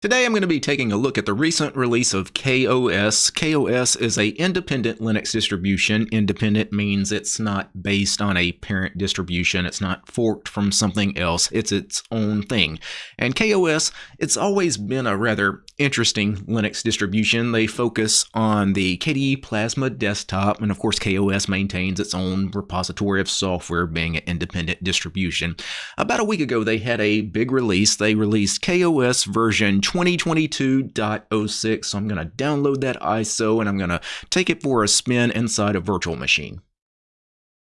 Today I'm going to be taking a look at the recent release of KaOS. KaOS is a independent Linux distribution. Independent means it's not based on a parent distribution. It's not forked from something else. It's its own thing. And KaOS, it's always been a rather interesting Linux distribution. They focus on the KDE Plasma desktop, and of course KaOS maintains its own repository of software being an independent distribution. About a week ago they had a big release. They released KaOS version 2022.06. So I'm going to download that ISO and I'm going to take it for a spin inside a virtual machine.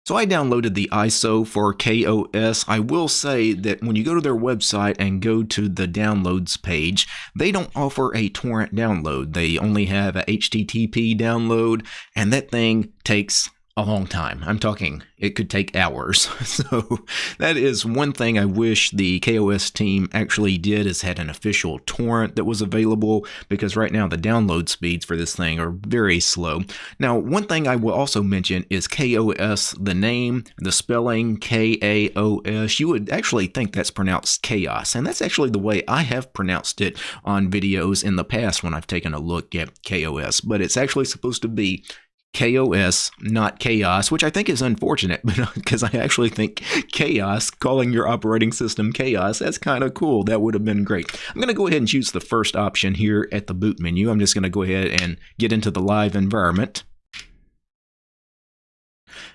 So I downloaded the ISO for KaOS. I will say that when you go to their website and go to the downloads page, they don't offer a torrent download. They only have a HTTP download, and that thing takes a long time. I'm talking, it could take hours. So that is one thing I wish the KaOS team actually did is had an official torrent that was available because right now the download speeds for this thing are very slow. Now, one thing I will also mention is KaOS, the name, the spelling K-A-O-S. You would actually think that's pronounced chaos, and that's actually the way I have pronounced it on videos in the past when I've taken a look at KaOS, but it's actually supposed to be KaOS, not chaos, which I think is unfortunate because uh, I actually think chaos, calling your operating system chaos, that's kind of cool. That would have been great. I'm going to go ahead and choose the first option here at the boot menu. I'm just going to go ahead and get into the live environment.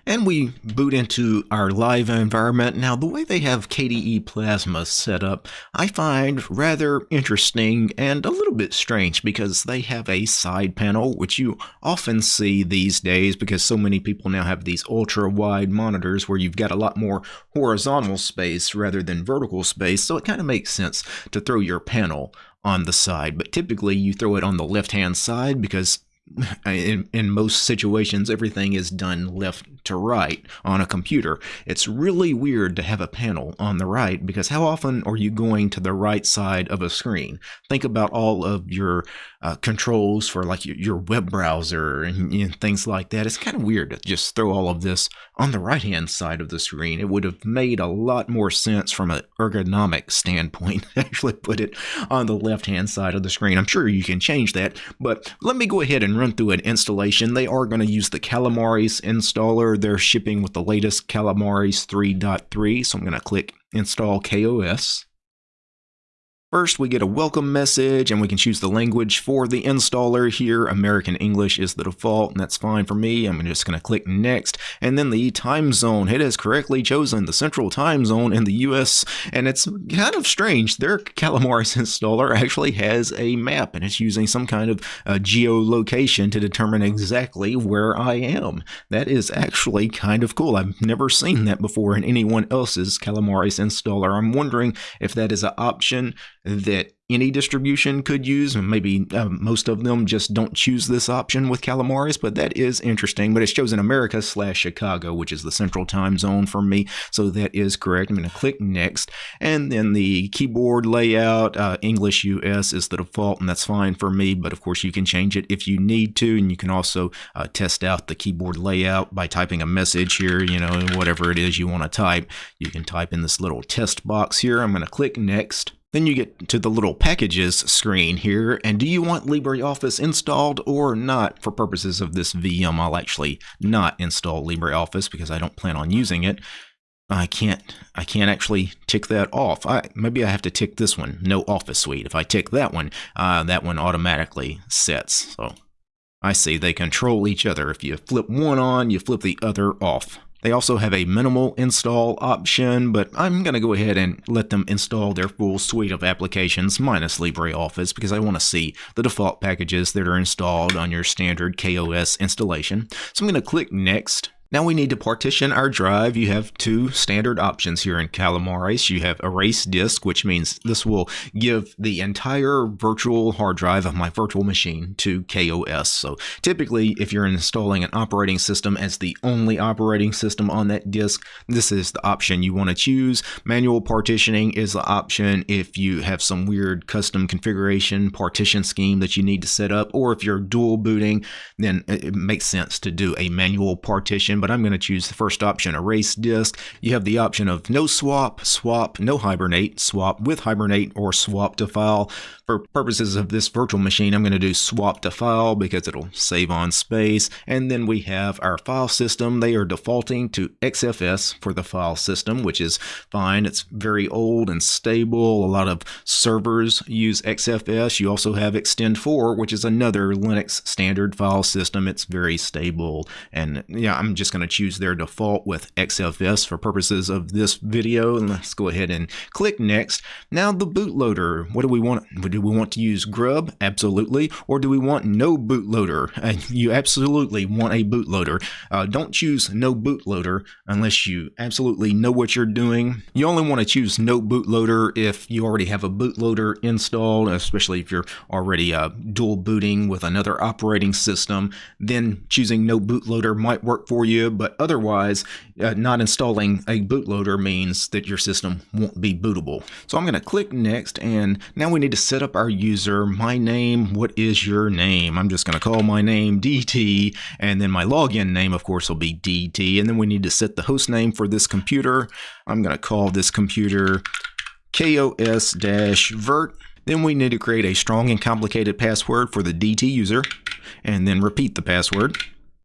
And we boot into our live environment. Now, the way they have KDE Plasma set up, I find rather interesting and a little bit strange because they have a side panel, which you often see these days because so many people now have these ultra wide monitors where you've got a lot more horizontal space rather than vertical space. So it kind of makes sense to throw your panel on the side, but typically you throw it on the left hand side because in, in most situations, everything is done left to right on a computer. It's really weird to have a panel on the right because how often are you going to the right side of a screen? Think about all of your uh, controls for like your, your web browser and know, things like that. It's kind of weird to just throw all of this on the right hand side of the screen. It would have made a lot more sense from an ergonomic standpoint actually put it on the left hand side of the screen. I'm sure you can change that, but let me go ahead and run through an installation. They are going to use the Calamares installer. They're shipping with the latest Calamares 3.3, so I'm going to click install KaOS. First, we get a welcome message and we can choose the language for the installer here. American English is the default and that's fine for me. I'm just going to click next and then the time zone. It has correctly chosen the central time zone in the US and it's kind of strange. Their Calamares installer actually has a map and it's using some kind of uh, geolocation to determine exactly where I am. That is actually kind of cool. I've never seen that before in anyone else's Calamares installer. I'm wondering if that is an option that any distribution could use. And Maybe uh, most of them just don't choose this option with Calamares, but that is interesting. But it's chosen America slash Chicago, which is the central time zone for me. So that is correct. I'm going to click next. And then the keyboard layout, uh, English US is the default, and that's fine for me. But of course, you can change it if you need to. And you can also uh, test out the keyboard layout by typing a message here, you know, whatever it is you want to type. You can type in this little test box here. I'm going to click next. Then you get to the little packages screen here, and do you want LibreOffice installed or not? For purposes of this VM, I'll actually not install LibreOffice because I don't plan on using it. I can't I can't actually tick that off. I, maybe I have to tick this one, no Office Suite. If I tick that one, uh, that one automatically sets. So I see they control each other. If you flip one on, you flip the other off. They also have a minimal install option, but I'm going to go ahead and let them install their full suite of applications minus LibreOffice because I want to see the default packages that are installed on your standard KaOS installation. So I'm going to click Next. Now we need to partition our drive. You have two standard options here in Calamares. You have erase disk, which means this will give the entire virtual hard drive of my virtual machine to KaOS. So typically, if you're installing an operating system as the only operating system on that disk, this is the option you want to choose. Manual partitioning is the option if you have some weird custom configuration partition scheme that you need to set up, or if you're dual booting, then it makes sense to do a manual partition installation, but I'm going to choose the first option, erase disk. You have the option of no swap, swap, no hibernate, swap with hibernate, or swap to file. For purposes of this virtual machine, I'm going to do swap to file because it'll save on space. And then we have our file system. They are defaulting to XFS for the file system, which is fine. It's very old and stable. A lot of servers use XFS. You also have ext4, which is another Linux standard file system. It's very stable. And yeah, I'm just going to choose their default with XFS for purposes of this video. And let's go ahead and click next. Now the bootloader. What do we want? Do we want to use Grub? Absolutely. Or do we want no bootloader? Uh, you absolutely want a bootloader. Uh, don't choose no bootloader unless you absolutely know what you're doing. You only want to choose no bootloader if you already have a bootloader installed, especially if you're already uh, dual booting with another operating system. Then choosing no bootloader might work for you, but otherwise, uh, not installing a bootloader means that your system won't be bootable. So I'm going to click next, and now we need to set up our user. My name, what is your name? I'm just going to call my name DT, and then my login name, of course, will be DT. And then we need to set the host name for this computer. I'm going to call this computer KOS-vert. Then we need to create a strong and complicated password for the DT user, and then repeat the password.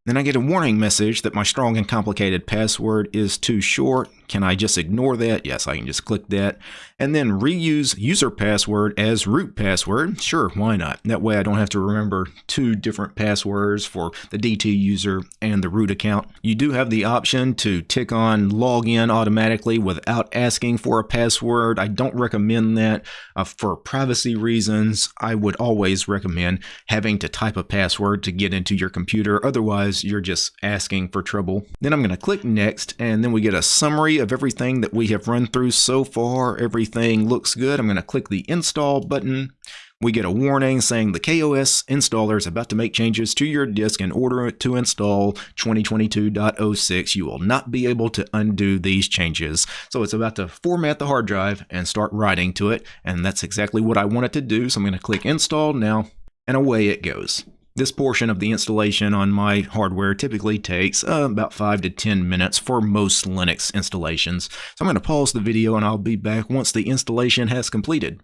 Then I get a warning message that my strong and complicated password is too short. Can I just ignore that? Yes, I can just click that. And then reuse user password as root password. Sure, why not? That way I don't have to remember two different passwords for the DT user and the root account. You do have the option to tick on login automatically without asking for a password. I don't recommend that uh, for privacy reasons. I would always recommend having to type a password to get into your computer. Otherwise, you're just asking for trouble. Then I'm going to click next and then we get a summary of everything that we have run through so far. Everything looks good. I'm going to click the install button. We get a warning saying the KaOS installer is about to make changes to your disk in order to install 2022.06. You will not be able to undo these changes. So it's about to format the hard drive and start writing to it. And that's exactly what I want it to do. So I'm going to click install now and away it goes. This portion of the installation on my hardware typically takes uh, about 5 to 10 minutes for most Linux installations. So I'm going to pause the video and I'll be back once the installation has completed.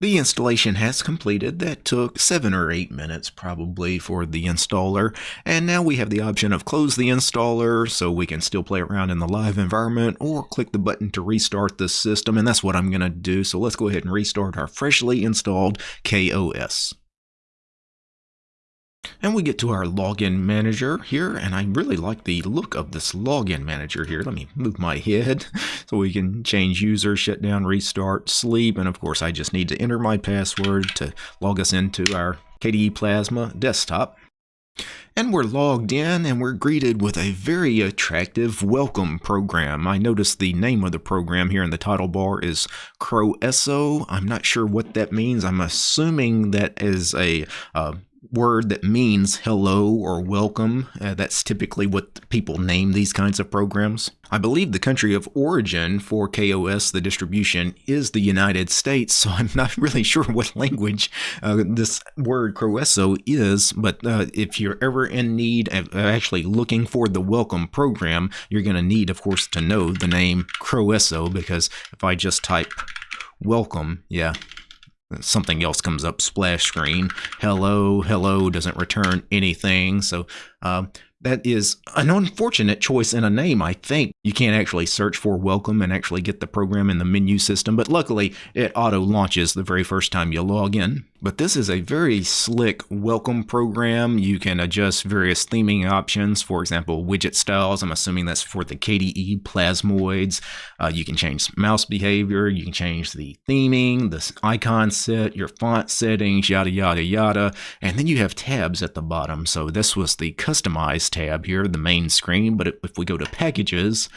The installation has completed. That took 7 or 8 minutes probably for the installer. And now we have the option of close the installer so we can still play around in the live environment or click the button to restart the system. And that's what I'm going to do. So let's go ahead and restart our freshly installed KaOS. And we get to our login manager here, and I really like the look of this login manager here. Let me move my head so we can change user, shut down, restart, sleep, and of course I just need to enter my password to log us into our KDE Plasma desktop. And we're logged in and we're greeted with a very attractive welcome program. I notice the name of the program here in the title bar is Croeso. I'm not sure what that means. I'm assuming that is a uh, word that means hello or welcome. Uh, that's typically what people name these kinds of programs. I believe the country of origin for KaOS, the distribution, is the United States, so I'm not really sure what language uh, this word Croeso is, but uh, if you're ever in need of actually looking for the welcome program, you're going to need, of course, to know the name Croeso, because if I just type welcome, yeah, something else comes up splash screen hello hello doesn't return anything so um, that is an unfortunate choice in a name, I think. You can't actually search for welcome and actually get the program in the menu system, but luckily it auto launches the very first time you log in. But this is a very slick welcome program. You can adjust various theming options, for example, widget styles. I'm assuming that's for the KDE Plasmoids. Uh, you can change mouse behavior, you can change the theming, the icon set, your font settings, yada, yada, yada. And then you have tabs at the bottom. So this was the customized tab here, the main screen. But if we go to packages,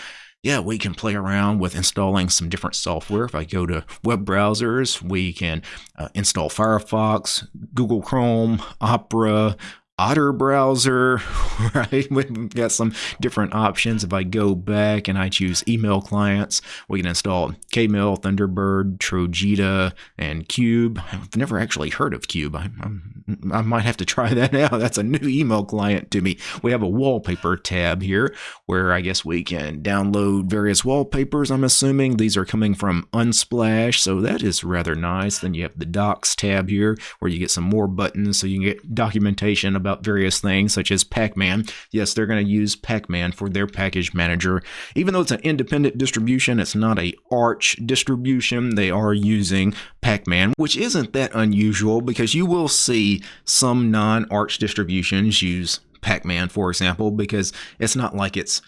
yeah, we can play around with installing some different software. If I go to web browsers, we can uh, install Firefox, Google Chrome, Opera, Otter browser, right? We've got some different options. If I go back and I choose email clients, we can install Kmail, Thunderbird, Trojita, and Kube. I've never actually heard of Kube. I'm, I'm I might have to try that out. That's a new email client to me. We have a wallpaper tab here where I guess we can download various wallpapers. I'm assuming these are coming from Unsplash, so that is rather nice. Then you have the docs tab here where you get some more buttons so you can get documentation about various things such as Pacman. Yes, they're going to use Pacman for their package manager. Even though it's an independent distribution, it's not a Arch distribution. They are using Pacman, which isn't that unusual because you will see some non-Arch distributions use Pacman, for example, because it's not like it's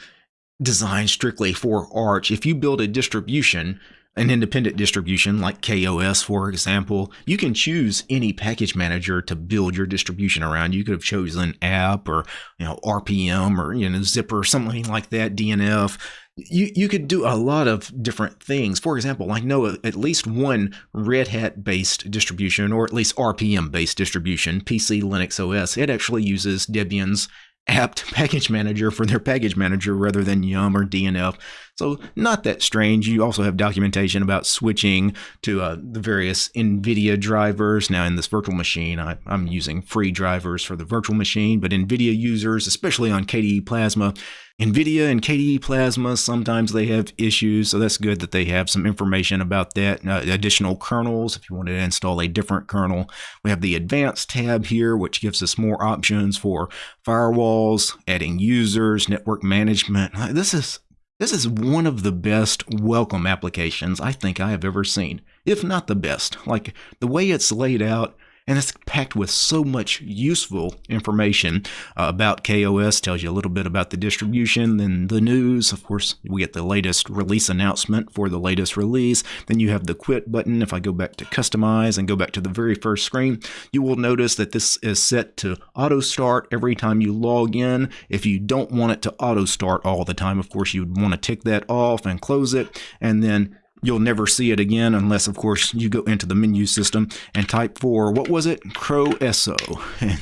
designed strictly for Arch. If you build a distribution, an independent distribution like KaOS, for example, you can choose any package manager to build your distribution around. You could have chosen apt or you know RPM or you know Zypper or something like that, DNF you you could do a lot of different things. For example, I know at least one Red Hat based distribution, or at least RPM based distribution, PC Linux OS. It actually uses Debian's apt package manager for their package manager rather than Yum or DNF. So not that strange. You also have documentation about switching to uh, the various NVIDIA drivers. Now in this virtual machine, I, I'm using free drivers for the virtual machine, but NVIDIA users, especially on KDE Plasma, NVIDIA and KDE Plasma, sometimes they have issues, so that's good that they have some information about that. Uh, additional kernels, if you want to install a different kernel. We have the Advanced tab here, which gives us more options for firewalls, adding users, network management. This is this is one of the best welcome applications I think I have ever seen, if not the best. Like the way it's laid out, and it's packed with so much useful information uh, about KaOS. Tells you a little bit about the distribution, then the news. Of course, we get the latest release announcement for the latest release. Then you have the quit button. If I go back to customize and go back to the very first screen, you will notice that this is set to auto start every time you log in. If you don't want it to auto start all the time, of course, you would want to tick that off and close it. And then You'll never see it again unless, of course, you go into the menu system and type for, what was it? Croeso.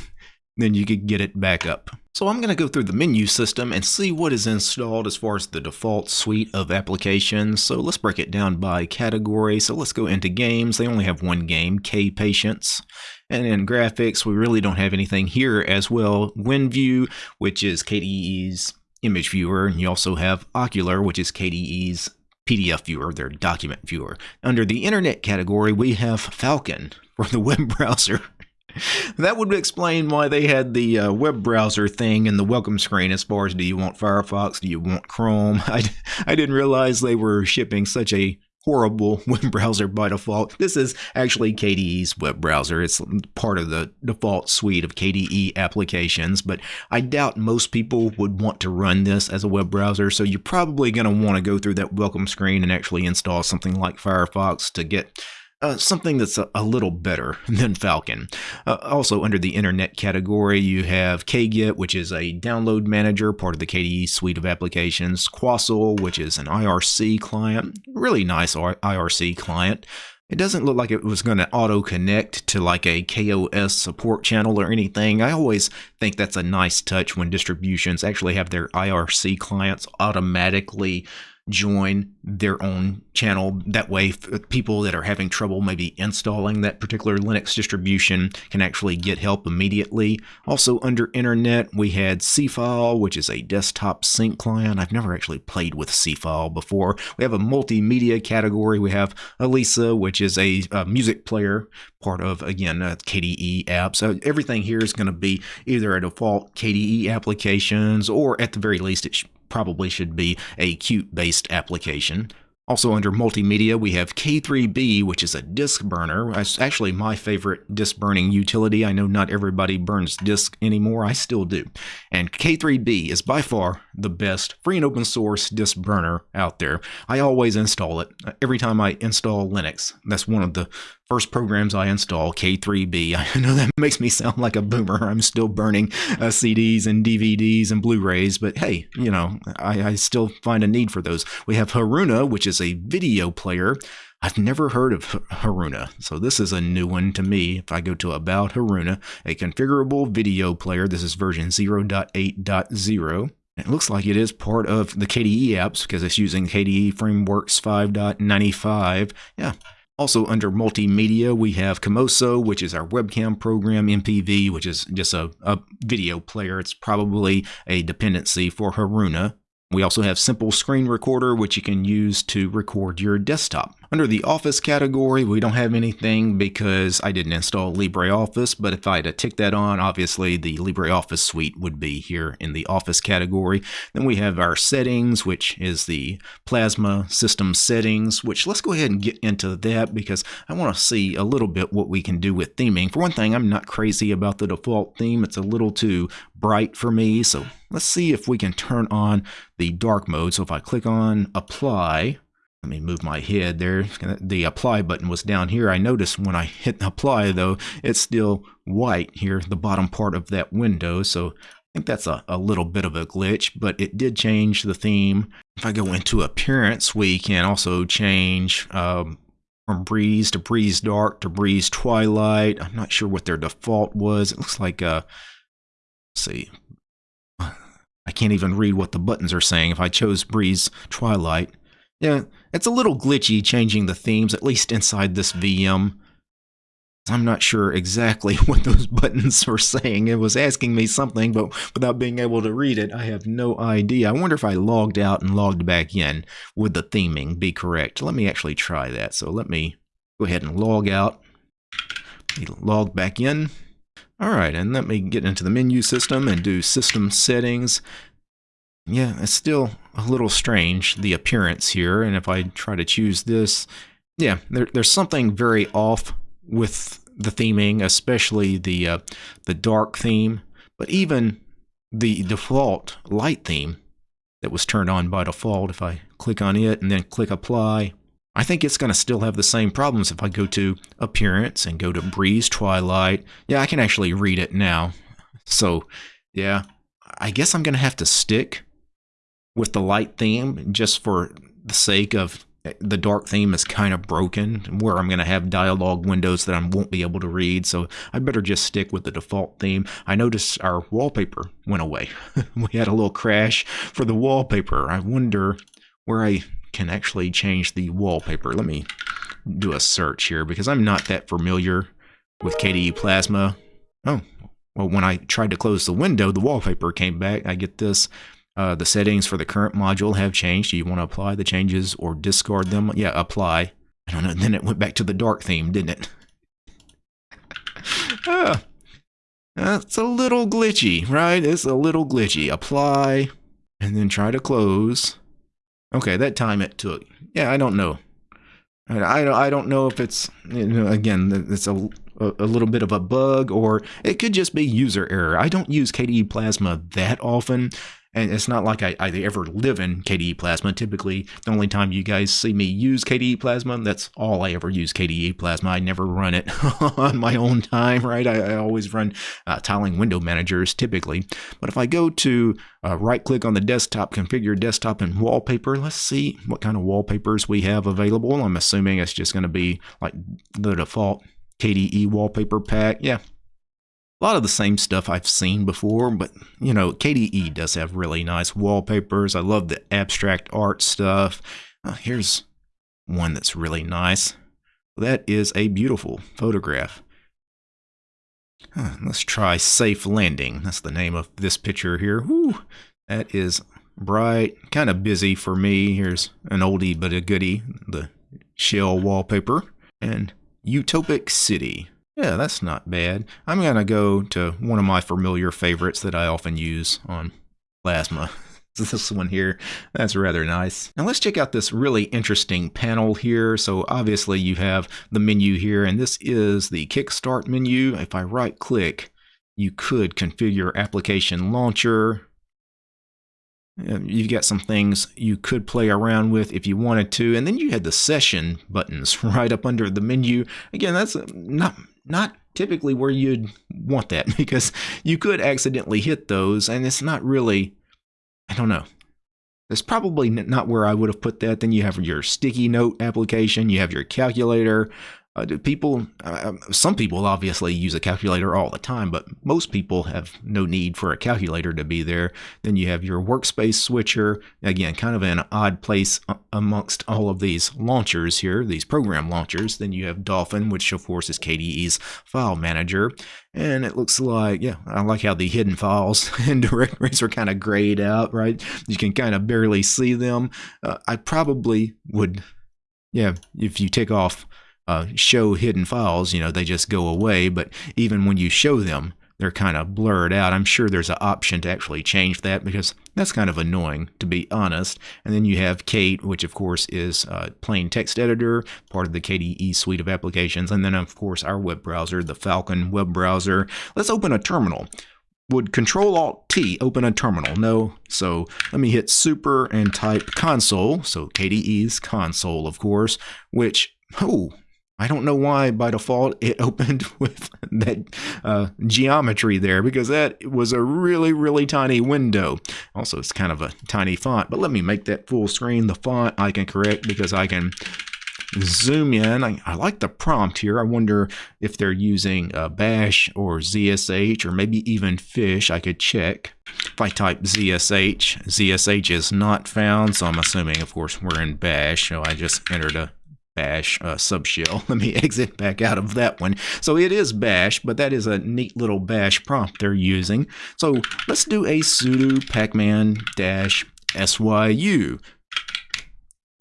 then you could get it back up. So I'm going to go through the menu system and see what is installed as far as the default suite of applications. So let's break it down by category. So let's go into games. They only have one game, K-Patience. And in graphics, we really don't have anything here as well. Gwenview, which is KDE's image viewer. And you also have Okular, which is KDE's PDF viewer, their document viewer. Under the internet category, we have Falkon for the web browser. that would explain why they had the uh, web browser thing in the welcome screen as far as do you want Firefox, do you want Chrome? I, I didn't realize they were shipping such a horrible web browser by default. This is actually KDE's web browser. It's part of the default suite of KDE applications, but I doubt most people would want to run this as a web browser. So you're probably going to want to go through that welcome screen and actually install something like Firefox to get uh, something that's a, a, little better than Falkon. Uh, also, under the internet category, you have KGet, which is a download manager, part of the KDE suite of applications. Quassel, which is an IRC client, really nice IRC client. It doesn't look like it was going to auto connect to like a KaOS support channel or anything. I always think that's a nice touch when distributions actually have their IRC clients automatically join their own channel. That way, people that are having trouble maybe installing that particular Linux distribution can actually get help immediately. Also, under Internet, we had Seafile, which is a desktop sync client. I've never actually played with Seafile before. We have a multimedia category. We have Elisa, which is a, a music player, part of, again, uh, a KDE app. So everything here is going to be either a default KDE applications or at the very least, it probably should be a Qt based application. Also under multimedia, we have K3B, which is a disk burner. It's actually my favorite disk burning utility. I know not everybody burns disk anymore. I still do. And K3B is by far the best free and open source disk burner out there. I always install it every time I install Linux. That's one of the first programs I install, K3B. I know that makes me sound like a boomer. I'm still burning uh, CDs and DVDs and Blu-rays, but hey, you know, I, I still find a need for those. We have Haruna, which is a video player. I've never heard of Haruna, so this is a new one to me. If I go to About Haruna, a configurable video player, this is version 0.8.0. It looks like it is part of the KDE apps because it's using KDE Frameworks 5.95. Yeah, Also, under multimedia, we have Kamoso, which is our webcam program, MPV, which is just a, a video player. It's probably a dependency for Haruna. We also have Simple Screen Recorder, which you can use to record your desktop. Under the Office category, we don't have anything because I didn't install LibreOffice, but if I had to tick that on, obviously the LibreOffice suite would be here in the Office category. Then we have our settings, which is the Plasma system settings, which let's go ahead and get into that because I want to see a little bit what we can do with theming. For one thing, I'm not crazy about the default theme. It's a little too bright for me, so let's see if we can turn on the dark mode. So if I click on apply, let me move my head there. The apply button was down here. I noticed when I hit apply though, it's still white here, the bottom part of that window. So I think that's a, a little bit of a glitch, but it did change the theme. If I go into appearance, we can also change um, from breeze to breeze dark to breeze twilight. I'm not sure what their default was. It looks like, uh, see, I can't even read what the buttons are saying. If I chose Breeze Twilight, yeah, it's a little glitchy changing the themes, at least inside this VM. I'm not sure exactly what those buttons were saying. It was asking me something, but without being able to read it, I have no idea. I wonder if I logged out and logged back in, would the theming be correct? Let me actually try that. So let me go ahead and log out, log back in. All right, and let me get into the menu system and do system settings. Yeah, it's still a little strange, the appearance here. And if I try to choose this, yeah, there, there's something very off with the theming, especially the, uh, the dark theme. But even the default light theme that was turned on by default, if I click on it and then click apply, I think it's going to still have the same problems if I go to Appearance and go to Breeze Twilight. Yeah, I can actually read it now. So, yeah, I guess I'm going to have to stick with the light theme just for the sake of the dark theme is kind of broken where I'm going to have dialogue windows that I won't be able to read. So I better just stick with the default theme. I noticed our wallpaper went away. we had a little crash for the wallpaper. I wonder where I can actually change the wallpaper. Let me do a search here because I'm not that familiar with KDE Plasma. Oh, well, when I tried to close the window, the wallpaper came back. I get this. Uh, the settings for the current module have changed. Do you want to apply the changes or discard them? Yeah, apply. I don't know. Then it went back to the dark theme, didn't it? ah, that's a little glitchy, right? It's a little glitchy. Apply, and then try to close. Okay, that time it took. Yeah, I don't know. I, I don't know if it's, you know, again, it's a, a little bit of a bug or it could just be user error. I don't use KDE Plasma that often. And it's not like I, I, ever live in KDE Plasma. Typically, the only time you guys see me use KDE Plasma, that's all I ever use KDE Plasma. I never run it on my own time, right? I, I always run uh, tiling window managers typically. But if I go to uh, right click on the desktop, configure desktop and wallpaper, let's see what kind of wallpapers we have available. I'm assuming it's just going to be like the default KDE wallpaper pack. Yeah, a lot of the same stuff I've seen before, but you know, KDE does have really nice wallpapers. I love the abstract art stuff. Uh, here's one that's really nice. That is a beautiful photograph. Huh, let's try Safe Landing. That's the name of this picture here. Whew, that is bright, kind of busy for me. Here's an oldie but a goodie, the shell wallpaper. And Utopic City. Yeah, that's not bad. I'm going to go to one of my familiar favorites that I often use on Plasma. this one here. That's rather nice. Now let's check out this really interesting panel here. So obviously you have the menu here, and this is the Kickstart menu. If I right click, you could configure application launcher. Um, you've got some things you could play around with if you wanted to. And then you had the session buttons right up under the menu. Again, that's um, not not typically where you'd want that because you could accidentally hit those and it's not really, I don't know. That's probably not where I would have put that. Then you have your sticky note application, you have your calculator, Uh, people, uh, um, some people obviously use a calculator all the time, but most people have no need for a calculator to be there. Then you have your workspace switcher, again, kind of an odd place amongst all of these launchers here, these program launchers. Then you have Dolphin, which of course is KDE's file manager. And it looks like, yeah, I like how the hidden files and directories are kind of grayed out, right? You can kind of barely see them. Uh, I probably would, yeah, if you take off uh, show hidden files, you know, they just go away. But even when you show them, they're kind of blurred out. I'm sure there's an option to actually change that because that's kind of annoying, to be honest. And then you have Kate, which of course is a plain text editor, part of the KDE suite of applications. And then, of course, our web browser, the Falkon web browser. Let's open a terminal. Would Control Alt T open a terminal? No. So let me hit super and type console. So KDE's Konsole, of course, which, oh, I don't know why by default it opened with that uh, geometry there because that was a really, really tiny window. Also, it's kind of a tiny font, but let me make that full screen. The font I can correct because I can zoom in. I, I like the prompt here. I wonder if they're using uh, bash or ZSH or maybe even fish. I could check. If I type ZSH, ZSH is not found, so I'm assuming, of course, we're in bash. So I just entered a bash uh, subshell. Let me exit back out of that one. So it is bash, but that is a neat little bash prompt they're using. So let's do a sudo pacman dash syu.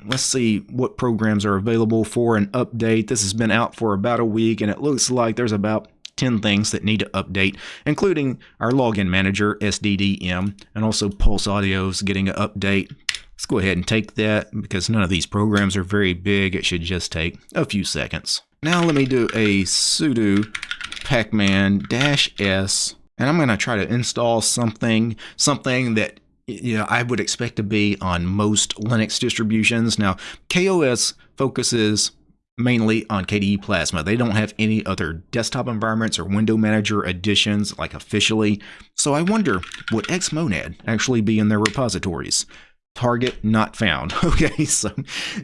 Let's see what programs are available for an update. This has been out for about a week, and it looks like there's about 10 things that need to update, including our login manager, SDDM, and also Pulse Audio's getting an update. Let's go ahead and take that because none of these programs are very big. It should just take a few seconds. Now let me do a sudo pacman-s and I'm going to try to install something, something that you know I would expect to be on most Linux distributions. Now KaOS focuses mainly on KDE Plasma. They don't have any other desktop environments or window manager additions like officially. So I wonder, would Xmonad actually be in their repositories? Target not found. Okay, so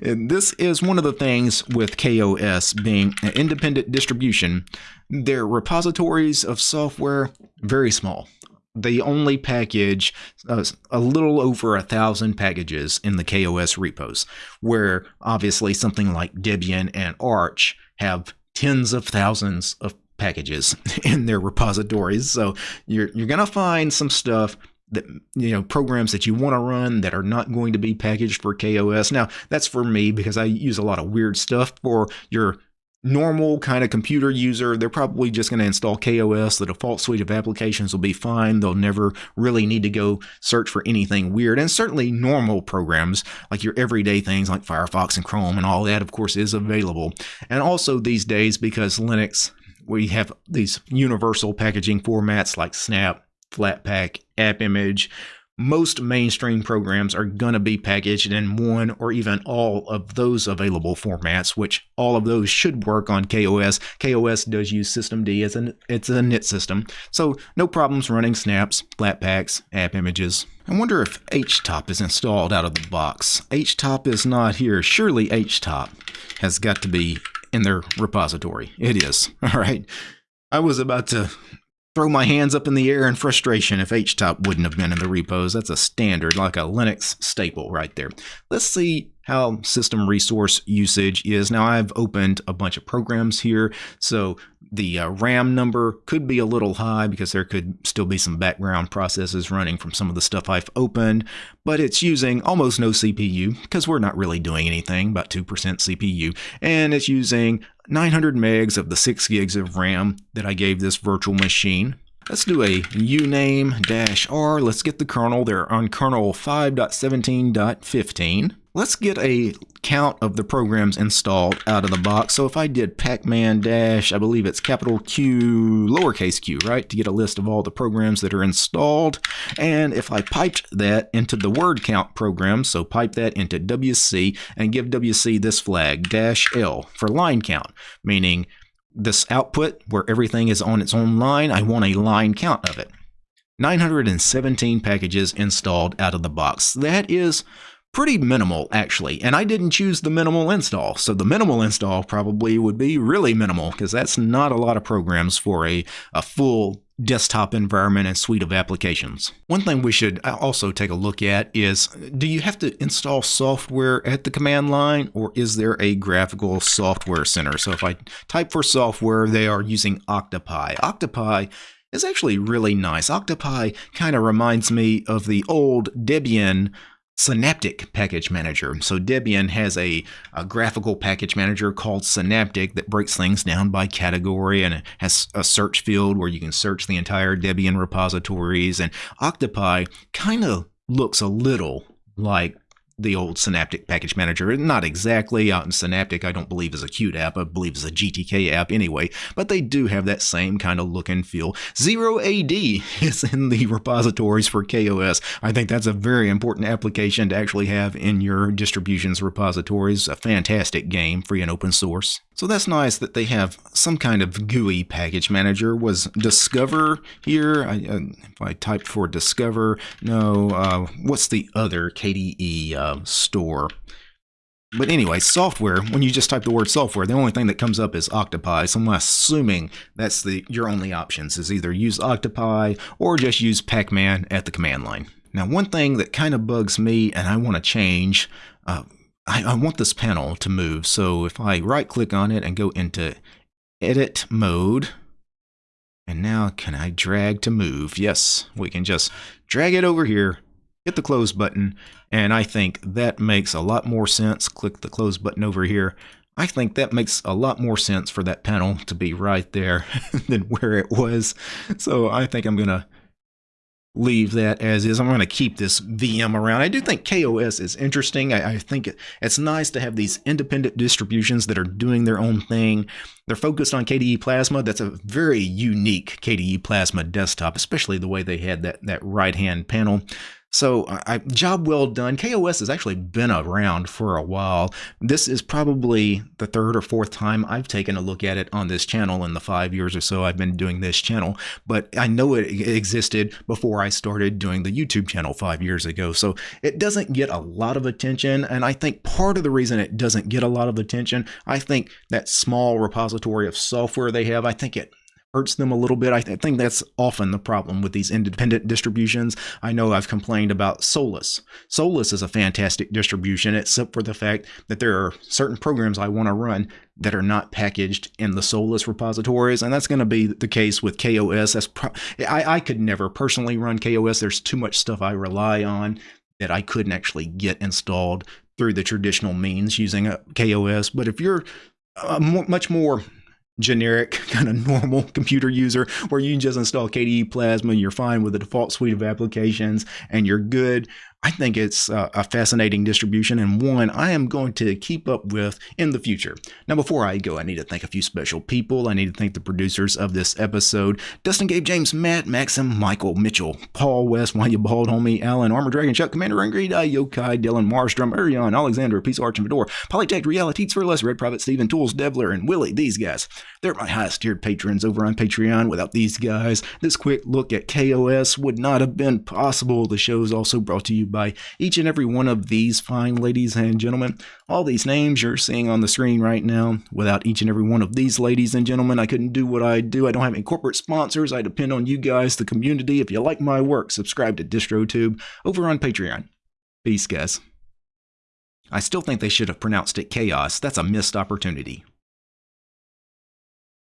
this is one of the things with KaOS being an independent distribution. Their repositories of software very small. They only package uh, a little over a thousand packages in the KaOS repos, where obviously something like Debian and Arch have tens of thousands of packages in their repositories. So you're you're gonna find some stuff that you know programs that you want to run that are not going to be packaged for KaOS. Now that's for me because I use a lot of weird stuff for your normal kind of computer user, they're probably just going to install KaOS. The default suite of applications will be fine. They'll never really need to go search for anything weird. And certainly normal programs like your everyday things like Firefox and Chrome and all that, of course, is available. And also these days, because Linux, we have these universal packaging formats like Snap, Flatpak, AppImage. Most mainstream programs are going to be packaged in one or even all of those available formats, which all of those should work on KaOS. KaOS does use systemd as an it's init system, so no problems running snaps, flatpaks, app images. I wonder if htop is installed out of the box. htop is not here. Surely htop has got to be in their repository. It is. All right. I was about to throw my hands up in the air in frustration if htop wouldn't have been in the repos. That's a standard, like a Linux staple right there. Let's see how system resource usage is. Now I've opened a bunch of programs here, so the uh, RAM number could be a little high because there could still be some background processes running from some of the stuff I've opened, but it's using almost no CPU because we're not really doing anything, about 2% CPU, and it's using 900 megs of the 6 gigs of RAM that I gave this virtual machine. Let's do a uname-r. Let's get the kernel. They're on kernel 5.17.15 let's get a count of the programs installed out of the box. So if I did pacman dash, I believe it's capital Q, lowercase q, right, to get a list of all the programs that are installed. And if I piped that into the word count program, so pipe that into WC and give WC this flag, dash L, for line count, meaning this output where everything is on its own line, I want a line count of it. 917 packages installed out of the box. That is pretty minimal actually. And I didn't choose the minimal install. So the minimal install probably would be really minimal because that's not a lot of programs for a, a full desktop environment and suite of applications. One thing we should uh, also take a look at is do you have to install software at the command line or is there a graphical software center? So if I type for software, they are using Octopi. Octopi is actually really nice. Octopi kind of reminds me of the old Debian Synaptic Package Manager. So Debian has a, a, graphical package manager called Synaptic that breaks things down by category and has a search field where you can search the entire Debian repositories. And Octopi kind of looks a little like the old Synaptic package manager. Not exactly. Out in Synaptic, I don't believe is a Qt app. I believe is a GTK app anyway. But they do have that same kind of look and feel. Zero AD is in the repositories for KaOS. I think that's a very important application to actually have in your distributions repositories. A fantastic game, free and open source. So that's nice that they have some kind of GUI package manager. Was Discover here? I, uh, if I typed for Discover, no. Uh, what's the other KDE uh, store? But anyway, software, when you just type the word software, the only thing that comes up is Octopi. So I'm assuming that's the your only options is either use Octopi or just use Pacman at the command line. Now, one thing that kind of bugs me and I want to change, uh, I, I want this panel to move. So if I right click on it and go into edit mode, and now can I drag to move? Yes, we can just drag it over here, hit the close button, and I think that makes a lot more sense. Click the close button over here. I think that makes a lot more sense for that panel to be right there than where it was. So I think I'm going to leave that as is. I'm going to keep this VM around. I do think KaOS is interesting. I, I, think it's nice to have these independent distributions that are doing their own thing. They're focused on KDE Plasma. That's a very unique KDE Plasma desktop, especially the way they had that, that right-hand panel. So, I, job well done. KaOS has actually been around for a while. This is probably the third or fourth time I've taken a look at it on this channel in the five years or so I've been doing this channel. But I know it existed before I started doing the YouTube channel five years ago. So it doesn't get a lot of attention. And I think part of the reason it doesn't get a lot of attention, I think that small repository of software they have, I think it hurts them a little bit. I, th- I, think that's often the problem with these independent distributions. I know I've complained about Solus. Solus is a fantastic distribution, except for the fact that there are certain programs I want to run that are not packaged in the Solus repositories, and that's going to be the case with KaOS. That's pro- I, I could never personally run KaOS. There's too much stuff I rely on that I couldn't actually get installed through the traditional means using uh, a KaOS. But if you're uh, a much more generic kind of normal computer user where you just install KDE Plasma, you're fine with the default suite of applications and you're good. I think it's uh, a fascinating distribution and one I am going to keep up with in the future. Now, before I go, I need to thank a few special people. I need to thank the producers of this episode Dustin, Gabe, James, Matt, Maxim, Michael, Mitchell, Paul West, Why You Bald Homie, Alan, Armor Dragon, Chuck, Commander Ingrid, Yokai, Dylan, Marstrom, Arion, Alexander, Peace Arch and Fedor, Polytech, Reality, for Less, Red Private, Steven, Tools, Devler, and Willie. These guys, they're my highest tiered patrons over on Patreon. Without these guys, this quick look at KaOS would not have been possible. The show is also brought to you by each and every one of these fine ladies and gentlemen. All these names you're seeing on the screen right now, without each and every one of these ladies and gentlemen, I couldn't do what I do. I don't have any corporate sponsors. I depend on you guys, the community. If you like my work, subscribe to DistroTube over on Patreon. Peace, guys. I still think they should have pronounced it chaos. That's a missed opportunity.